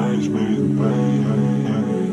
arrangement, baby.